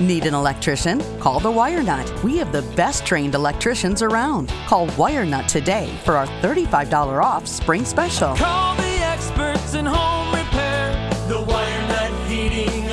Need an electrician? Call the Wire Nut. We have the best trained electricians around. Call Wire Nut today for our $35 off spring special. Call the experts in home repair. The Wire Nut Heating